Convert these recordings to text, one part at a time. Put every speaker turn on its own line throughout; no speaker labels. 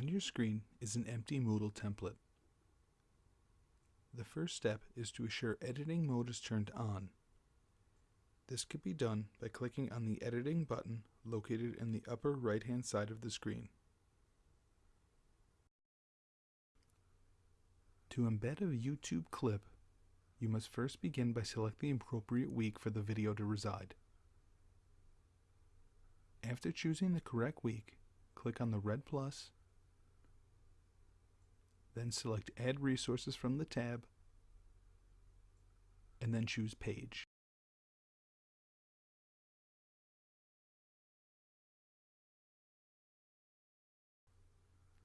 On your screen is an empty Moodle template. The first step is to assure editing mode is turned on. This can be done by clicking on the editing button located in the upper right hand side of the screen. To embed a YouTube clip, you must first begin by selecting the appropriate week for the video to reside. After choosing the correct week, click on the red plus then select Add Resources from the tab, and then choose Page.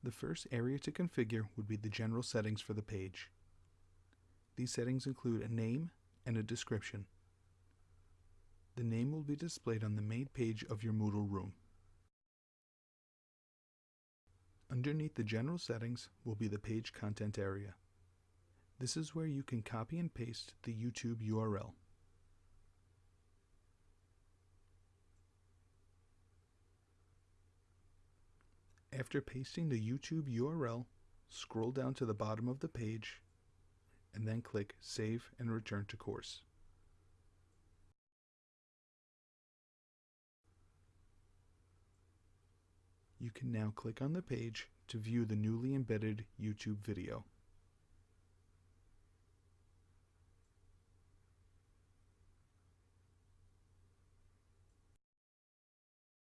The first area to configure would be the general settings for the page. These settings include a name and a description. The name will be displayed on the main page of your Moodle room. Underneath the general settings will be the page content area. This is where you can copy and paste the YouTube URL. After pasting the YouTube URL, scroll down to the bottom of the page and then click Save and Return to Course. You can now click on the page to view the newly embedded YouTube video.